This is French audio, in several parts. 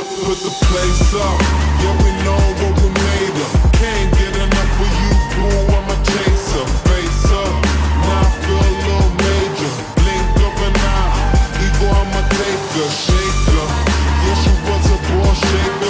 put the place up. Yeah, we know what we made of. Can't get enough of you, boo. I'm a chaser. Face up, now I feel a little major. Blink of an eye, ego, I'm a taker. Shaker, yeah, she was a ball shaker.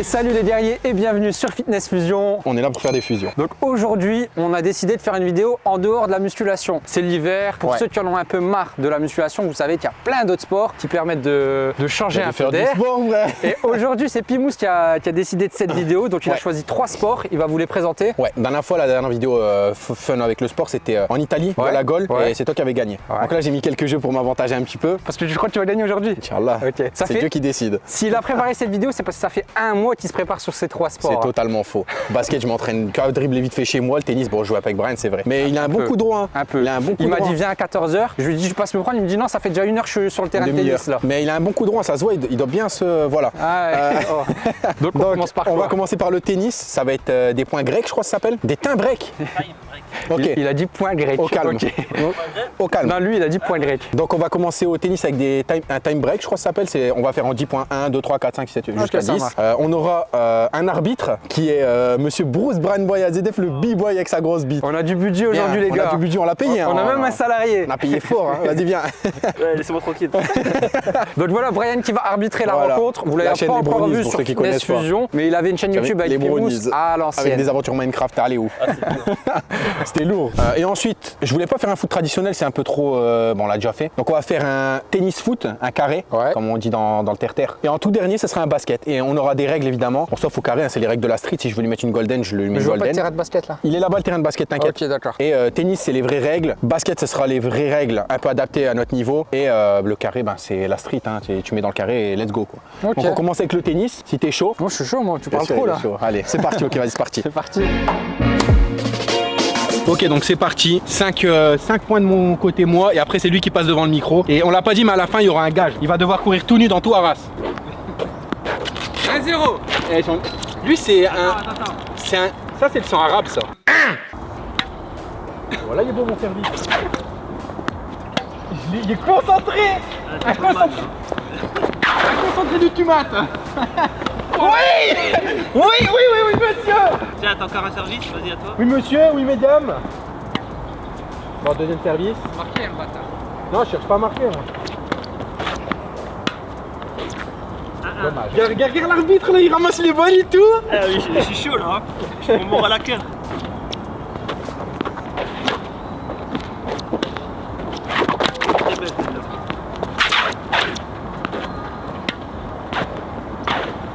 Ok, salut les guerriers et bienvenue sur Fitness Fusion. On est là pour faire des fusions. Donc aujourd'hui, on a décidé de faire une vidéo en dehors de la musculation. C'est l'hiver. Pour Ouais. ceux qui en ont un peu marre de la musculation, vous savez qu'il y a plein d'autres sports qui permettent de, de changer un peu faire du d'air. Et aujourd'hui, c'est Pimous qui a, qui a décidé de cette vidéo. Donc il a choisi trois sports. Il va vous les présenter. Ouais, dernière fois, la dernière vidéo euh, fun avec le sport, c'était euh, en Italie, Ouais. à la Gaule, et c'est toi qui avais gagné. Donc là, j'ai mis quelques jeux pour m'avantager un petit peu. Parce que je crois que tu vas gagner aujourd'hui. Inch'Allah, c'est fait- Dieu qui décide. S'il a préparé cette vidéo, c'est parce que ça fait un mois qu'il se prépare sur ces trois sports. C'est totalement faux. Basket, je m'entraîne qu'à dribbler vite fait chez moi. Le tennis, bon, je joue avec Brian, c'est vrai. Mais il a un, bon coup droit. hein. Un peu. Il a un bon coup Il m'a dit viens à 14h. Je lui ai dit je passe me prendre. Il me dit non, ça fait déjà une heure que je suis sur le terrain de tennis là. Mais il a un bon coup droit, ça se voit, il doit bien se. Voilà. Ah. Euh, Oh. Donc on Donc, commence par on quoi va commencer par le tennis. Ça va être euh, des points grecs, je crois que ça s'appelle. Des teints breaks. Ok. Il, il a dit point grec. Au calme. Ok. Au calme. Non, lui, il a dit point grec. Donc on va commencer au tennis avec des time, un time break, je crois que ça s'appelle. C'est- On va faire en 10 points 1, 2, 3, 4, 5, 6, 7, 8, jusqu'à ça 10. marche. Euh, on aura euh, un arbitre qui est euh, Monsieur Bruce Brian Boy Azedef, le B-boy avec sa grosse bite. On a du budget aujourd'hui, les on gars. a du budget, on l'a payé. On hein. a même un salarié. On a payé fort, hein. vas-y viens. Ouais, laissez-moi tranquille. Donc voilà, Brian qui va arbitrer la Voilà. rencontre. Vous La l'avez pas encore vu pour sur ceux qui Fitness. Fusion, mais il avait une chaîne YouTube avec les à Avec des aventures Minecraft, allez où C'était lourd. Euh, et ensuite, je voulais pas faire un foot traditionnel, c'est un peu trop. euh, bon, on l'a déjà fait. Donc on va faire un tennis foot, un carré, Ouais. comme on dit dans, dans le terre-terre. Et en tout dernier, ce sera un basket. Et on aura des règles évidemment. Bon, sauf au carré, hein, c'est les règles de la street. Si je veux lui mettre une golden, je lui mets Je une vois pas golden. terrain de basket là. Il est là-bas le terrain de basket, t'inquiète. Ok, d'accord. Et euh, tennis, c'est les vraies règles. Basket, ce sera les vraies règles, un peu adaptées à notre niveau. Et le carré, ben, c'est la street. hein. Tu, tu mets dans le carré et let's go. Quoi. Ok. Donc on commence avec le tennis. Si t'es chaud. Moi, je suis chaud, moi. Tu parles sûr, trop là. Allez, c'est parti. Ok, vas-y, c'est parti. C'est parti. Ok, donc c'est parti. 5 points de mon côté, moi. Et après, c'est lui qui passe devant le micro. Et on l'a pas dit, mais à la fin, il y aura un gage. Il va devoir courir tout nu dans tout Arras. 1-0. Eh, Lui, c'est un. C'est un. Ça, c'est le sang arabe, ça. voilà, il est beau mon service. Il est, concentré Un concentré Un concentré du tumat Oui Oui, oui, oui, oui, monsieur Tiens, t'as encore un service, vas-y à toi. Oui, monsieur, oui, mesdames Bon, deuxième service. Marqué, un bâtard. Non, je cherche pas à marquer, moi. Dommage. Regarde, l'arbitre, là, il ramasse les balles et tout Ah oui, je, je suis chaud là. hein. Je à la queue. Très belle, celle-là.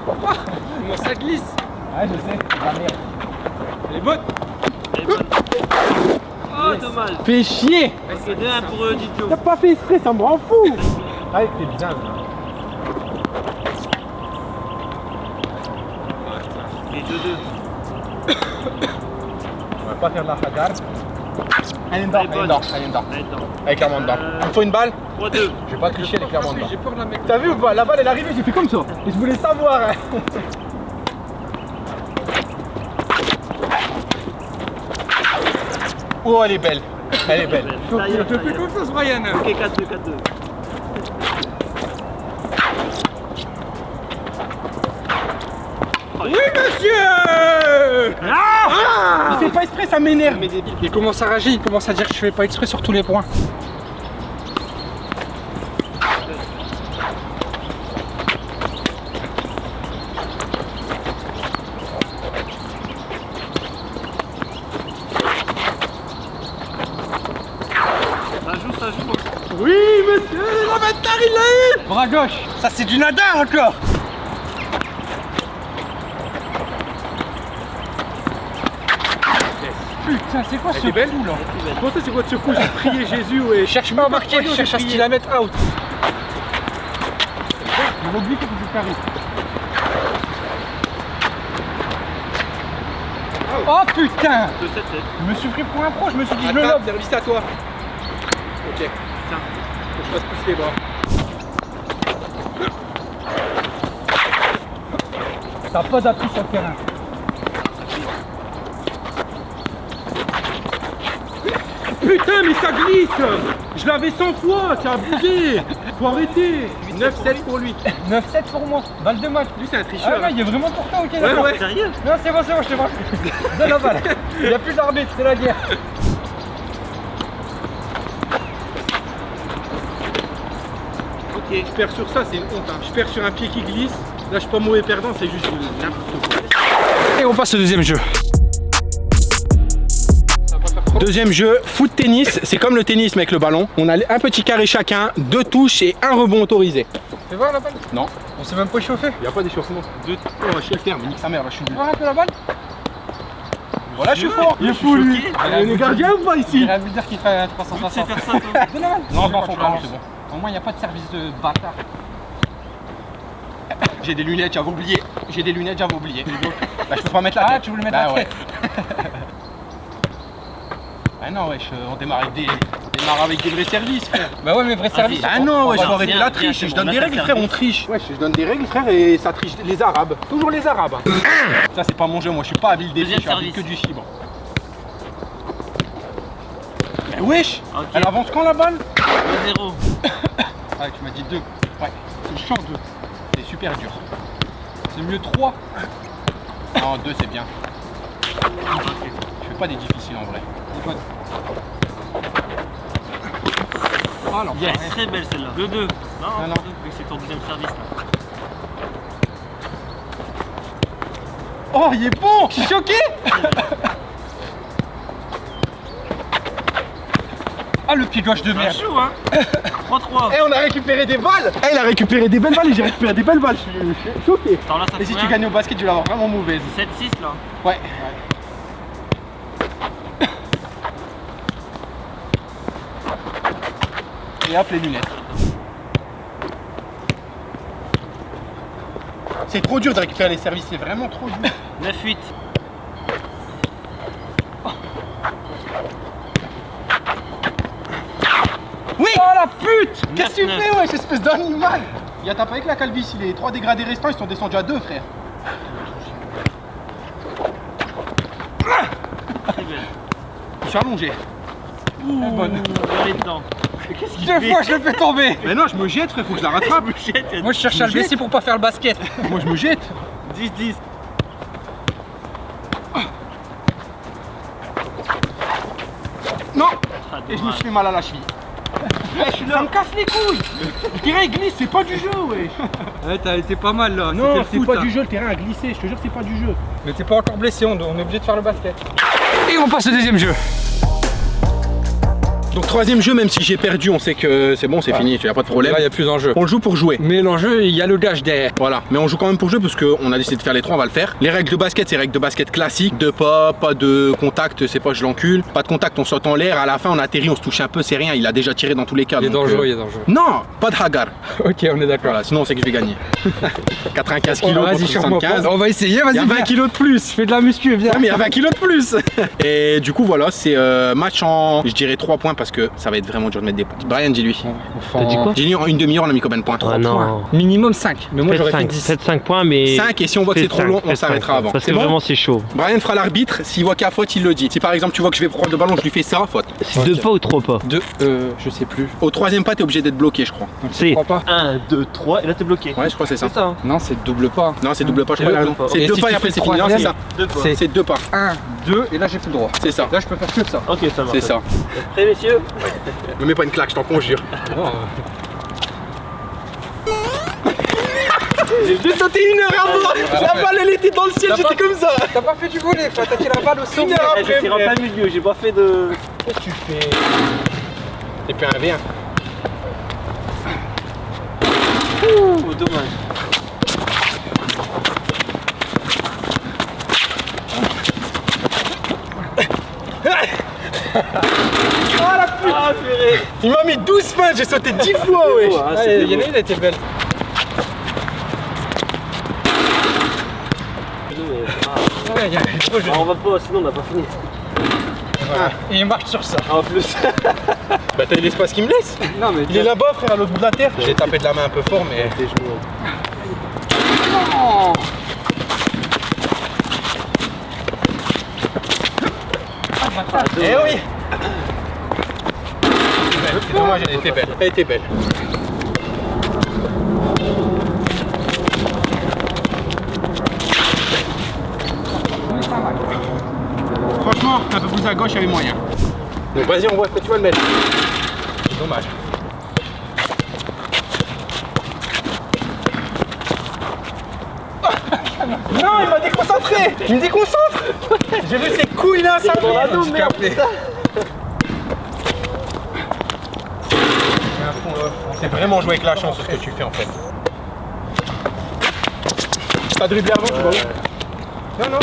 Comment ça glisse Ouais, je sais, la merde. Elle est bonne. Elle est bonne. Oh, dommage. Fais chier Ok, 2-1 pour euh, Didio. T'as pas fait exprès, ça me rend fou Ah, c'est bien, Et 2-2. On va pas faire de la hadar. Elle est dedans, Elle est elle est dedans, elle est dedans. Allez, attends. Elle est clairement dedans. Il me faut une balle 3-2. Je vais pas tricher, elle est clairement dedans. J'ai peur de la mettre. T'as vu ou pas? La balle elle est arrivée, j'ai fait comme ça. Et je voulais savoir. hein. Oh, elle est belle. Elle est belle. Je te fais confiance, Brian. Ok, 4-2, 4-2. Oui, monsieur Il fait pas exprès, ça m'énerve. Il commence à rager, il commence à dire que je fais pas exprès sur tous les points. Ça joue, ça joue. Oui, monsieur, l'inventaire il l'a eu. Bras gauche. Ça c'est du nada encore. Putain, c'est quoi ce belle coup là Comment ça c'est quoi de ce coup J'ai prié Jésus ouais. Cherche pas à marquer, je cherche à ce qu'il la mette out. Il que carré. Oh putain 2-7-7. Je me suis pris pour un pro, je me suis dit je le lobe. service à toi. Ok. Tiens. Faut que je fasse plus les bras. T'as pas d'appui sur le terrain. putain, mais ça glisse Je l'avais 100 fois, c'est abusé Faut arrêter 9-7 pour lui. 9-7 pour moi. Balle de match. Lui, c'est un Ah tricheur. ouais, il est vraiment pour toi, ok ouais, ouais. Sérieux Non, c'est bon, c'est bon, je te vois. Donne la balle. Il n'y a plus d'arbitre, c'est la guerre. Ok. Je perds sur ça, c'est une honte. hein. Je perds sur un pied qui glisse. Là, je suis pas mauvais perdant, c'est juste n'importe quoi. Et on passe au deuxième jeu. Deuxième jeu, foot tennis, c'est comme le tennis mais avec le ballon. On a un petit carré chacun, deux touches et un rebond autorisé. Tu voir la balle? Non. On s'est même pas chauffé. Il n'y a pas d'échauffement. Deux... Oh, je suis le terme, nique sa mère, là, je suis nul. Voir un peu la balle Voilà, je suis fort. Il est fou, lui. Il est gardien ou pas Il ici y a un buteur qui fait Tu sais 360. faire ça, toi Donne la balle. Non, je m'en fous pas, c'est bon. Au moins, il n'y a pas de service de bâtard. J'ai des lunettes, j'avais oublié. J'ai des lunettes, j'avais oublié. Bah, je peux pas mettre la Ah, tête. tu voulais mettre Bah, la ouais. Ah non, wesh, euh, on démarre avec des, on démarre avec des vrais services, frère. Bah ouais, mais vrai service. Ah non, wesh, faut arrêter la triche. Je donne on des règles, frère, on triche. Wesh, je donne des règles, frère, et ça triche les Arabes. Toujours les Arabes. hein. Ça, c'est pas mon jeu, moi, je suis pas habile des je suis habile que du chibre. Wesh. Elle avance quand la balle 2-0. Ah, tu m'as dit 2. Ouais, c'est chiant 2. Super dur. C'est mieux 3. Non, 2 c'est bien. Je fais pas des difficiles en vrai. Oh non, Yes, très belle celle-là. 2-2. Non, non. vu que c'est ton deuxième service là. Oh, il est bon Je suis choqué Ah, le pied gauche de merde joue, hein 3-3. Eh, on a récupéré des balles Eh, il a récupéré des belles balles et j'ai récupéré des belles balles. Je suis, je suis choqué. Attends, là, ça Et si tu gagnes au basket, tu vas avoir vraiment mauvaise. 7-6 là. Ouais. Et hop, les lunettes. C'est trop dur de récupérer les services, c'est vraiment trop dur. 9-8. Oui Oh la pute Qu'est-ce que tu fais, wesh, espèce d'animal? Il a t'as pas avec la calvitie, les trois dégradés restants, ils sont descendus à deux, frère. Je suis allongé. Ouh, bonne. elle est dedans. Mais qu'est-ce qu'il Deux fois, je le fais tomber. Mais non, je me jette, frère, faut que je la rattrape. Moi, je cherche à le blesser pour pas faire le basket. Moi, je me jette. 10-10. Non Ah, Et je me suis fait mal à la cheville. Je suis là. Ça me casse les couilles Le terrain il glisse, c'est pas du jeu, wesh Ouais, t'as été pas mal là. Non, c'est pas foot, du hein. jeu, le terrain a glissé, je te jure, c'est pas du jeu. Mais t'es pas encore blessé, on on est obligé de faire le basket. Et on passe au deuxième jeu. Donc, troisième jeu, même si j'ai perdu, on sait que c'est bon, c'est fini, tu a pas de problème. Là, il y a plus d'enjeu. On le joue pour jouer. Mais l'enjeu, il y a le gage derrière. Voilà, mais on joue quand même pour jouer parce qu'on a décidé de faire les trois, on va le faire. Les règles de basket, c'est règles de basket classiques, de pas, pas de contact, c'est pas je l'encule. Pas de contact, on saute en l'air, à la fin on atterrit, on se touche un peu, c'est rien, il a déjà tiré dans tous les cas. Il est donc, dangereux, euh, il est dangereux. Non, pas de hagar. Ok, on est d'accord. Voilà, sinon on sait que je vais gagner. 95 Oh, kilos contre charme-moi 75. pas. On va essayer, vas-y. Il y a 20 viens. kilos de plus. Fais de la muscu, viens. Ah, mais il y a 20 kilos de plus Et du coup voilà, c'est euh, match en, je dirais 3 points parce que ça va être vraiment dur de mettre des points. Brian, dis-lui. Enfin, T'as dit quoi Dis-lui en une demi-heure, on a mis combien de points? 3 Ah non. Minimum 5. Mais moi, j'aurais fait 5, 10. 7, 5 points, mais. 5 et si on voit que c'est trop long, on s'arrêtera avant. Parce C'est que bon vraiment, c'est chaud. Brian fera l'arbitre, s'il voit qu'il y a faute, il le dit. Si par exemple tu vois que je vais prendre le ballon, je lui fais ça, faute. C'est deux pas ou trois pas? Deux, euh, je sais plus. Au troisième pas, t'es obligé d'être bloqué, je crois. Je C'est. crois pas? 1, 2, 3, et là t'es bloqué. Ouais, je crois que c'est ça. Hein. Non, c'est double pas. Non, c'est double pas, je C'est crois. C'est Et deux pas et après c'est fini. Non, c'est ça. Deux fois. C'est- C'est deux pas. 1, 2, et là, j'ai plus le droit. C'est ça. Là, je peux faire que ça. Ok, ça marche. C'est ça. Prêt, messieurs Me mets pas une claque, je t'en conjure. J'ai sauté une heure avant La balle elle était dans le ciel, T'as j'étais comme ça T'as pas fait du volet, faut attaquer la balle au sommet. heure Eh, Je tire en plein milieu, j'ai pas fait de. Qu'est-ce que tu fais? Et puis un V1. Oh, dommage. Ah, purée Il m'a mis 12 fins, j'ai sauté 10 fois, wesh Ah, Ouais, c'était il y en a une, elle était belle. Ouais. Ah, on va pas, sinon on n'a pas fini. Et il marche sur ça. En plus. Bah t'as l'espace qui me laisse Non, mais Il est là-bas, frère, à l'autre bout de la terre. J'ai tapé de la main un peu fort, mais. Eh oui C'est dommage, elle était belle. Elle était belle. Franchement, un peu plus à gauche, il y avait moyen. Donc vas-y, on voit ce que tu vas le mettre. C'est dommage. Non, il m'a déconcentré Il me déconcentre J'ai vu ses couilles là, ça dans la dôme, merde. C'est vraiment jouer avec la chance ce que tu fais en fait. T'as dribblé avant, tu vois où Non, non,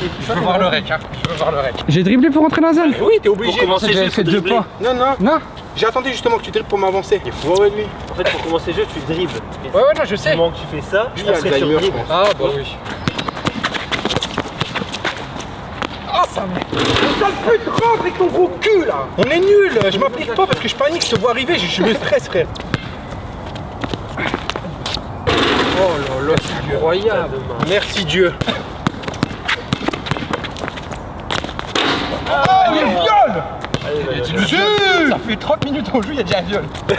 J'ai je veux voir le rec, hein. Je veux voir le rec. J'ai dribblé pour rentrer dans la zone. Oui, t'es Pour obligé. commencer jeu, J'avais faut fait deux pas. Non, non, Non. j'ai attendu justement que tu dribbles pour m'avancer. Il faut ouais, lui. En fait, pour commencer le jeu, tu dribbles. Ouais, ouais, non, je Du sais. moment que tu fais ça, Lui, il y a après, le tu timer, je dribbles. pense. Ah. Ça pute, rentre avec ton gros cul là On est nul, je m'applique pas parce que je panique, je te vois arriver, je, je me stresse frère. Oh là là, c'est incroyable. Merci Dieu. Ah, il y a viol Allez, Ça fait 30 minutes qu'on joue, il y a déjà un viol.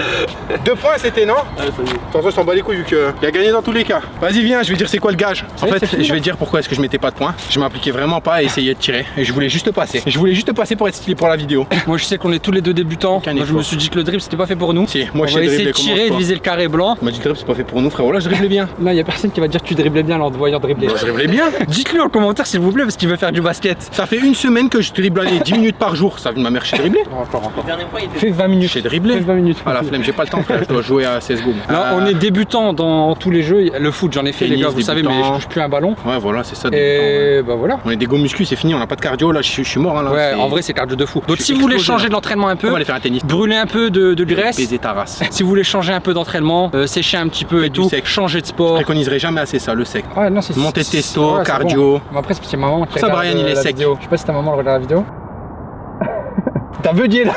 Deux points c'était non Allez, ça y est. Attention, je t'en bats les couilles vu qu'il a gagné dans tous les cas. Vas-y, viens, je vais dire c'est quoi le gage. En fait, fini, je vais dire pourquoi est-ce que je mettais pas de points. Je m'appliquais vraiment pas à essayer de tirer. Et je voulais juste passer. Je voulais juste passer pour être stylé pour la vidéo. Moi, je sais qu'on est tous les deux débutants. Moi, je me suis dit que le dribble, c'était pas fait pour nous. Si, On moi je va sais essayer de tirer et de viser le carré blanc. On m'a dit dribble, c'est pas fait pour nous, frérot. Là, je dribblais bien. Là, il y a personne qui va dire que tu driblais bien en te voyant dribbler. Bah, je dribblais bien. Dites-le en commentaire, s'il vous plaît, parce qu'il veut faire du basket. Ça fait une semaine que je dribble allez, 10 minutes par jour. Ça vient de ma mère chez dribbler. Encore, encore. Le dernier point, il était. Fais 20 minutes. J'ai dribblé. Fais 20 minutes. La flemme, j'ai pas le temps frère, je dois jouer à CSGO. Là, Euh, on est débutant dans tous les jeux. Le foot, j'en ai fait, les gars, vous savez, mais je touche plus un ballon. Ouais voilà, c'est ça. ouais. Et bah voilà. On est des go muscu, c'est fini, on n'a pas de cardio là, je, suis- je suis mort hein, là. Ouais, en vrai, c'est cardio de fou. Donc, Je si vous voulez changer de l'entraînement un on peu, va aller faire un tennis. brûler un peu de, de graisse. Baiser ta race. Si vous voulez changer un peu d'entraînement, euh, sécher un petit peu et tout, sec. changer de Je sport. préconiserai jamais assez ça, le sec. Ouais, non, c'est c'est- testo, cardio. après, c'est parce que ma maman qui Ça, Brian, il euh, est sec. Je sais pas si ta maman regarde la vidéo. T'as bugué là,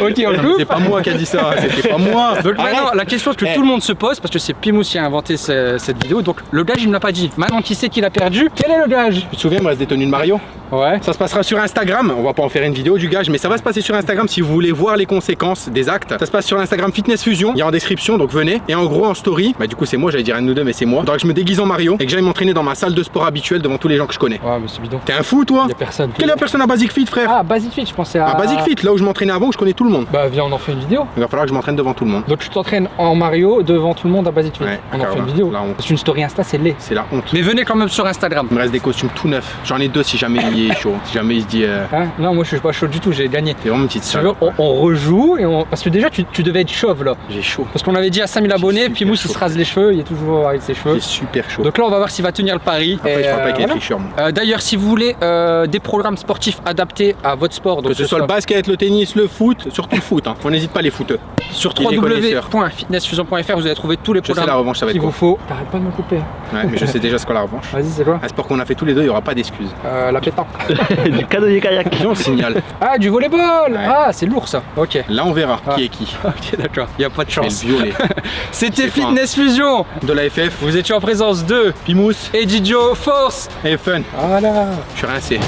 Ok, on le coupe. C'est pas moi qui a dit ça, c'était pas moi. Donc Arrête. maintenant, la question que Eh. tout le monde se pose, parce que c'est Pimous qui a inventé ce- cette vidéo, donc le gage il me l'a pas dit. Maintenant qui sait qu'il a perdu, quel est le gage? Tu te souviens, me reste des tenues de Mario Ouais. Ça se passera sur Instagram, on va pas en faire une vidéo du gage, mais ça va se passer sur Instagram si vous voulez voir les conséquences des actes. Ça se passe sur Instagram Fitness Fusion, il y a en description, donc venez. Et en gros, en story, bah du coup c'est moi, j'allais dire un de nous deux, mais c'est moi. Donc je me déguise en Mario et que j'aille m'entraîner dans ma salle de sport habituelle devant tous les gens que je connais. Ouais, mais c'est bidon. T'es un fou toi Y'a personne. Quelle est la personne à Basic Fit frère Ah, Basic Fit, je pensais à. À Basic Fit, là où je m'entraînais avant, où je connais tout le monde. Bah, viens, on en fait une vidéo. Il va falloir que je m'entraîne devant tout le monde. Donc tu t'entraînes en Mario devant tout le monde à Basic Fit. Ouais, on en fait une vidéo. Parce qu'une story Insta, c'est laid. C'est la honte. Mais venez quand même sur Instagram. Il me reste des costumes tout neufs. J'en ai deux si jamais il est chaud. Si jamais il se dit. euh, Hein non, moi je suis pas chaud du tout, j'ai gagné. C'est vraiment une petite salle. on, on rejoue et on. Parce que déjà, tu, tu devais être chauve là. J'ai chaud. Parce qu'on avait dit à 5000 abonnés, puis Mousse il se rase les cheveux, il est toujours avec ses cheveux. J'ai super chaud. Donc là, on va voir s'il va tenir le pari. Après, Et, je parle pas euh, voilà. Euh, D'ailleurs, si vous voulez des programmes sportifs adaptés à votre sport, donc Que ce soit le basket, le tennis, le foot, surtout le foot. Hein. On n'hésite pas les footeux. sur www.fitnessfusion.fr, vous allez trouver tous les Je programmes la revanche, ça va qu'il être vous faut. T'arrêtes pas de me couper. Ouais, mais je sais déjà ce qu'est la revanche. Vas-y, c'est quoi Un sport qu'on a fait tous les deux, il n'y aura pas d'excuses. euh, La pétanque. du canoë kayak. Viens, on le signale. Ah, du volleyball Ah, c'est lourd ça. Ok. Là, on verra Ah. qui est qui. Ok, d'accord. Il a pas de Et chance. le violet. C'était pas. Fitness Fusion. De la FF, Vous étiez en présence de Pimous Edidio Force. et Fun. Voilà. Je suis rincé.